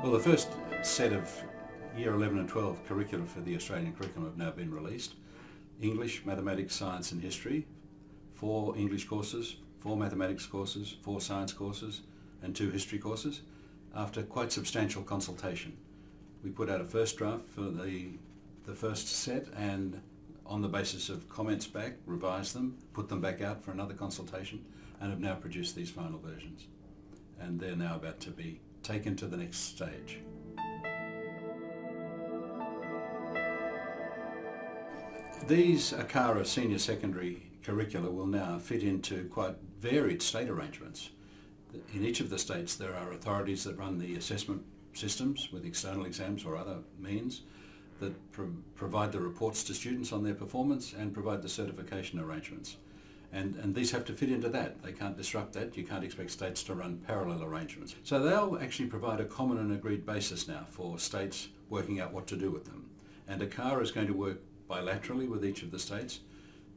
Well, the first set of Year 11 and 12 curricula for the Australian curriculum have now been released. English, Mathematics, Science and History, four English courses, four Mathematics courses, four Science courses and two History courses after quite substantial consultation. We put out a first draft for the, the first set and on the basis of comments back, revised them, put them back out for another consultation and have now produced these final versions. And they're now about to be taken to the next stage. These ACARA senior secondary curricula will now fit into quite varied state arrangements. In each of the states there are authorities that run the assessment systems with external exams or other means that pro provide the reports to students on their performance and provide the certification arrangements. And, and these have to fit into that. They can't disrupt that. You can't expect states to run parallel arrangements. So they'll actually provide a common and agreed basis now for states working out what to do with them. And ACARA is going to work bilaterally with each of the states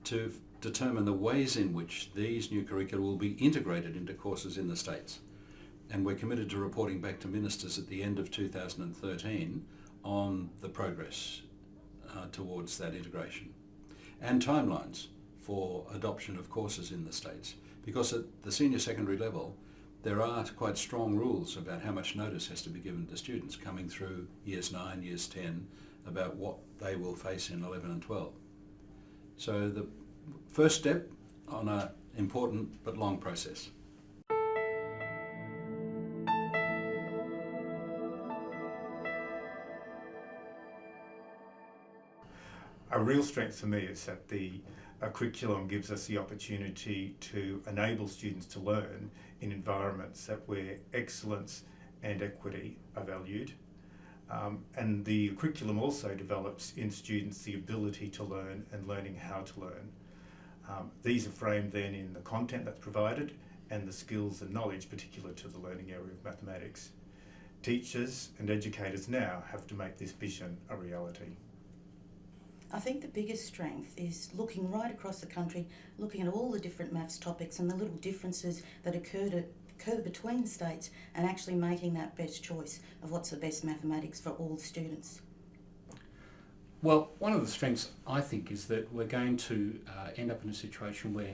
to determine the ways in which these new curricula will be integrated into courses in the states. And we're committed to reporting back to ministers at the end of 2013 on the progress uh, towards that integration and timelines for adoption of courses in the states because at the senior secondary level there are quite strong rules about how much notice has to be given to students coming through years 9, years 10 about what they will face in 11 and 12. So the first step on an important but long process. A real strength for me is that the curriculum gives us the opportunity to enable students to learn in environments that where excellence and equity are valued. Um, and the curriculum also develops in students the ability to learn and learning how to learn. Um, these are framed then in the content that's provided and the skills and knowledge particular to the learning area of mathematics. Teachers and educators now have to make this vision a reality. I think the biggest strength is looking right across the country, looking at all the different maths topics and the little differences that occur, to, occur between states and actually making that best choice of what's the best mathematics for all students. Well, one of the strengths I think is that we're going to uh, end up in a situation where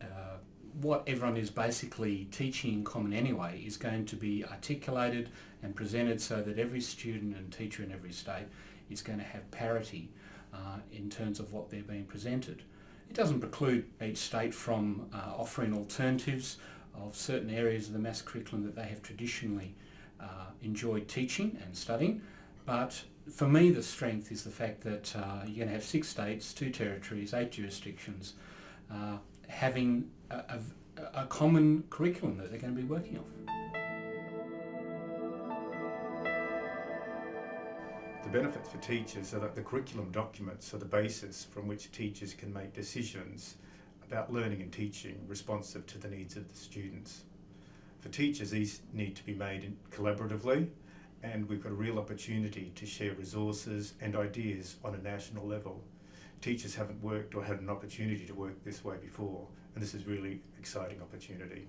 uh, what everyone is basically teaching in common anyway is going to be articulated and presented so that every student and teacher in every state is going to have parity uh, in terms of what they're being presented. It doesn't preclude each state from uh, offering alternatives of certain areas of the maths curriculum that they have traditionally uh, enjoyed teaching and studying, but for me the strength is the fact that uh, you're going to have six states, two territories, eight jurisdictions, uh, having a, a, a common curriculum that they're going to be working off. The benefits for teachers are that the curriculum documents are the basis from which teachers can make decisions about learning and teaching responsive to the needs of the students. For teachers, these need to be made collaboratively and we've got a real opportunity to share resources and ideas on a national level. Teachers haven't worked or had an opportunity to work this way before and this is really exciting opportunity.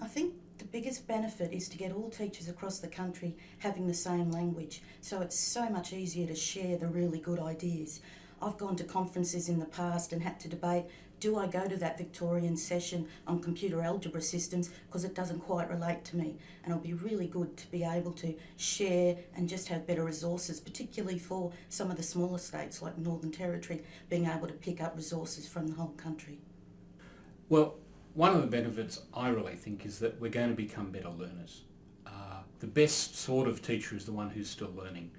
I think the biggest benefit is to get all teachers across the country having the same language, so it's so much easier to share the really good ideas. I've gone to conferences in the past and had to debate, do I go to that Victorian session on computer algebra systems because it doesn't quite relate to me. And it'll be really good to be able to share and just have better resources, particularly for some of the smaller states like Northern Territory, being able to pick up resources from the whole country. Well, one of the benefits I really think is that we're going to become better learners. Uh, the best sort of teacher is the one who's still learning.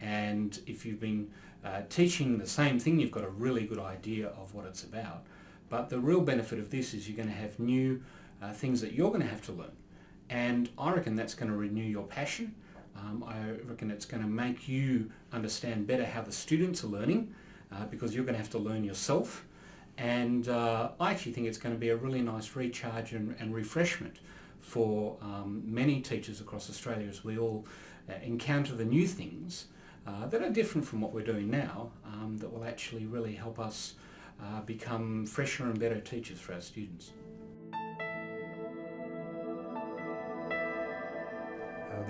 And if you've been uh, teaching the same thing, you've got a really good idea of what it's about. But the real benefit of this is you're going to have new uh, things that you're going to have to learn. And I reckon that's going to renew your passion. Um, I reckon it's going to make you understand better how the students are learning uh, because you're going to have to learn yourself and uh, I actually think it's going to be a really nice recharge and, and refreshment for um, many teachers across Australia as we all uh, encounter the new things uh, that are different from what we're doing now um, that will actually really help us uh, become fresher and better teachers for our students.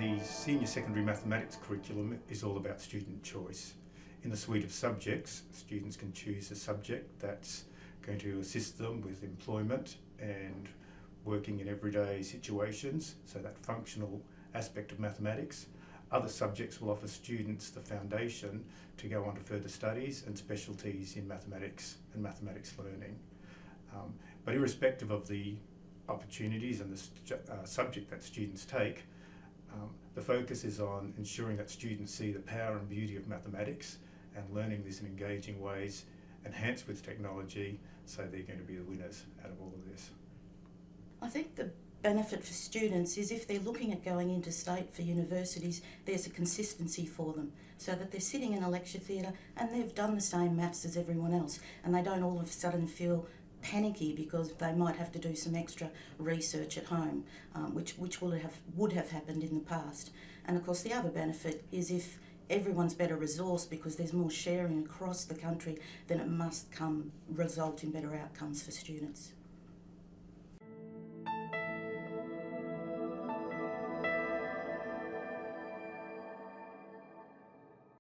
the senior secondary mathematics curriculum is all about student choice. In the suite of subjects, students can choose a subject that's going to assist them with employment and working in everyday situations, so that functional aspect of mathematics. Other subjects will offer students the foundation to go on to further studies and specialties in mathematics and mathematics learning. Um, but irrespective of the opportunities and the uh, subject that students take, um, the focus is on ensuring that students see the power and beauty of mathematics and learning this in engaging ways, enhanced with technology, so they're going to be the winners out of all of this. I think the benefit for students is if they're looking at going interstate for universities, there's a consistency for them so that they're sitting in a lecture theatre and they've done the same maths as everyone else and they don't all of a sudden feel panicky because they might have to do some extra research at home, um, which, which would have, would have happened in the past. And of course, the other benefit is if everyone's better resourced because there's more sharing across the country, then it must come result in better outcomes for students.